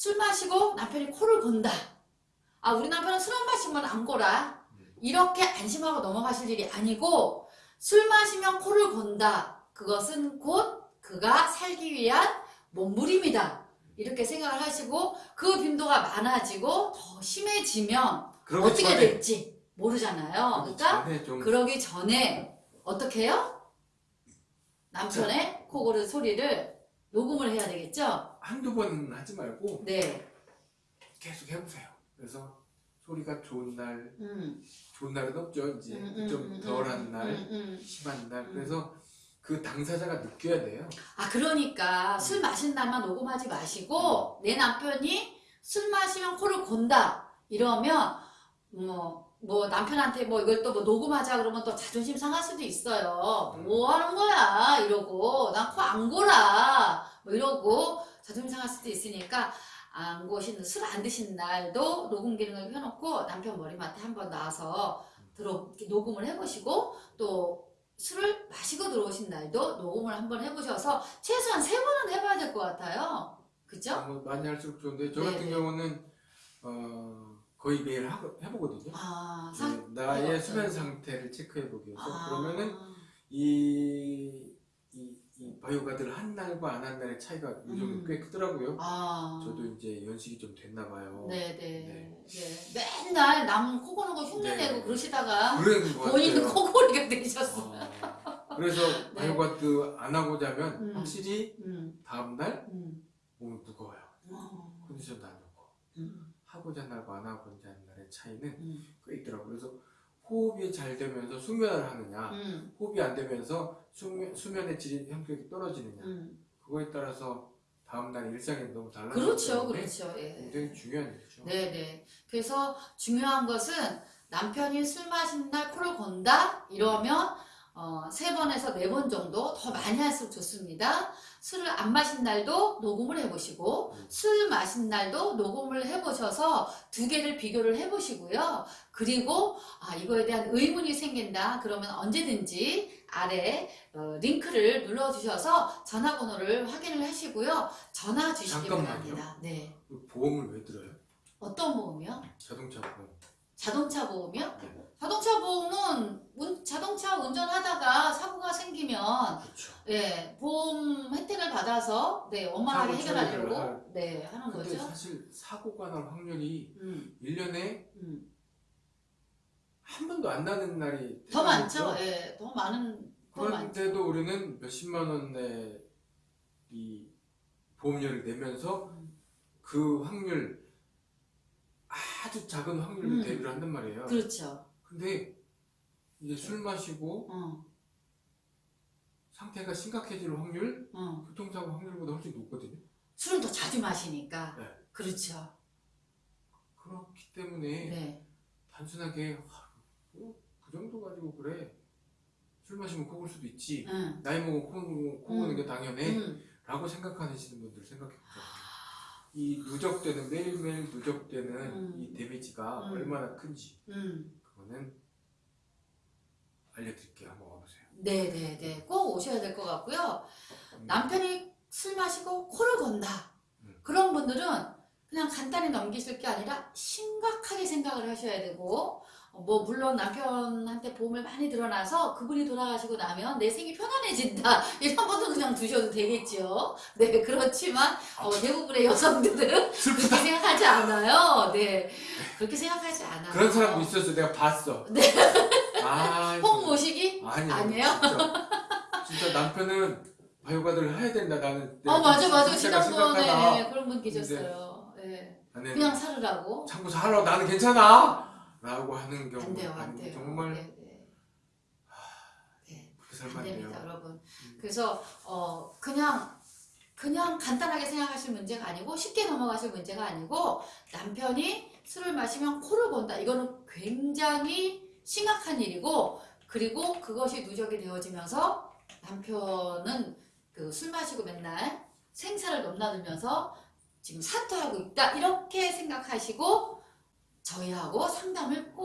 술 마시고 남편이 코를 건다. 아 우리 남편은 술 안 마시면 안 골아. 이렇게 안심하고 넘어가실 일이 아니고 술 마시면 코를 건다. 그것은 곧 그가 살기 위한 몸부림이다. 이렇게 생각을 하시고 그 빈도가 많아지고 더 심해지면 어떻게 전에 될지 모르잖아요. 그러니까 좀 그러기 전에 어떻게 해요? 남편의 코고르 소리를 녹음을 해야 되겠죠? 한두 번 하지 말고 네. 계속 해보세요. 그래서 소리가 좋은 날, 음. 좋은 날은 없죠. 이제 음, 음, 좀 음, 덜한 음, 날, 음, 음. 심한 날. 음. 그래서 그 당사자가 느껴야 돼요. 아 그러니까 술 마신 날만 녹음하지 마시고 내 남편이 술 마시면 코를 곤다 이러면 뭐, 뭐 남편한테 뭐 이걸 또 뭐 녹음하자 그러면 또 자존심 상할 수도 있어요 뭐 하는 거야 이러고 난 코 안 골아 뭐 이러고 자존심 상할 수도 있으니까 안 고신 술안 드신 날도 녹음 기능을 켜놓고 남편 머리맡에 한번 나와서 들어 녹음을 해보시고 또 술을 마시고 들어오신 날도 녹음을 한번 해보셔서 최소한 세 번은 해봐야 될 것 같아요. 그죠? 뭐 많이 할수록 좋은데 저 네, 같은 네. 경우는 어, 거의 매일 하고, 해보거든요. 아, 네, 상, 나의 네. 수면 상태를 체크해보기 위해서 아, 그러면은 이, 이, 이 바이오가드를 한 날과 안 한 날의 차이가 요즘 음. 꽤 크더라고요. 아, 저도 이제 연식이 좀 됐나 봐요. 네네. 네. 네. 맨날 남 코 고는 거 흉내내고 네. 그러시다가 그런 것 본인 같아요. 코골이가 되셨어. 어, 그래서 네. 바이오가드 안 하고 자면 음. 확실히 음, 다음날 음. 몸이 무거워요. 어, 컨디션도 안 좋고. 음, 하고 잔 날과 안 하고 잔 날의 차이는 음, 꽤 있더라고요. 그래서 호흡이 잘 되면서 수면을 하느냐, 음, 호흡이 안 되면서 수면, 수면의 질이 현격히 떨어지느냐, 음. 그거에 따라서 다음날 일상이 너무 달라지기 그렇죠, 그렇죠. 예. 굉장히 중요한 일이죠. 네네. 그래서 중요한 것은 남편이 술 마신 날 코를 건다? 이러면 어, 세 번에서 네번 정도 더 많이 할수록 좋습니다. 술을 안 마신 날도 녹음을 해보시고 음. 술 마신 날도 녹음을 해보셔서 두 개를 비교를 해보시고요. 그리고 아, 이거에 대한 의문이 생긴다. 그러면 언제든지 아래 어, 링크를 눌러주셔서 전화번호를 확인을 하시고요. 전화 주시기. 바랍니다. 네. 그 보험을 왜 들어요? 어떤 보험이요? 자동차 보험. 자동차 보험이요? 네. 자동차 보험은 운- 자동차 운전하다가 사고가 생기면 그렇죠. 예, 보험 혜택을 받아서 네, 원만하게 해결하려고 할- 네, 하는 근데 거죠. 사실 사고가 날 확률이 음, 1년에 음. 한 번도 안 나는 날이 더? 많죠. 예, 더 많은 더. 그런데도 우리는 몇십만 원의 이 보험료를 내면서 음. 그 확률 아주 작은 확률로 음. 대비를 한단 말이에요. 그렇죠. 근데 이제 술 마시고 어, 상태가 심각해질 확률, 어. 교통사고 확률보다 훨씬 높거든요. 술을 더 자주 마시니까 네. 그렇죠. 그렇기 때문에 네, 단순하게 아, 뭐, 그 정도 가지고 그래 술 마시면 코 골 수도 있지 응, 나이 먹으면 코, 코 고는 음. 게 당연해 음. 라고 생각하시는 분들 생각해보세요. 이 누적되는 매일매일 누적되는 음. 이 데미지가 음. 얼마나 큰지 음. 그거는 알려드릴게요. 한번 와보세요. 네, 네, 네. 꼭 오셔야 될 것 같고요. 음. 남편이 술 마시고 코를 건다. 음. 그런 분들은 그냥 간단히 넘기실 게 아니라 심각하게 생각을 하셔야 되고 어, 뭐 물론 남편한테 보험을 많이 들어놔서 그분이 돌아가시고 나면 내 생이 편안해진다 이런 분은 그냥 두셔도 되겠죠. 네 그렇지만 어, 대부분의 여성들은 슬프다. 그렇게 생각하지 않아요. 네 그렇게 생각하지 않아요. 그런 사람도 있었어. 내가 봤어. 네. 아, 홍 모시기? 아니 아니에요? 진짜, 진짜 남편은 바이오가드를 해야 된다. 나는. 어 맞아 맞아 지난번에 심각하다. 그런 분 계셨어요. 네. 그냥 살으라고. 참고 살아. 나는 괜찮아. 라고 하는 경우 안 돼요, 안 돼요. 정말 네, 네. 네, 그렇게 안. 됩니다, 여러분. 음. 그래서 어 그냥 그냥 간단하게 생각하실 문제가 아니고 쉽게 넘어가실 문제가 아니고 남편이 술을 마시면 코를 건다. 이거는 굉장히 심각한 일이고 그리고 그것이 누적이 되어지면서 남편은 그 술 마시고 맨날 생사를 넘나들면서 지금 사퇴하고 있다. 이렇게 생각하시고 저희하고 상담을 꼭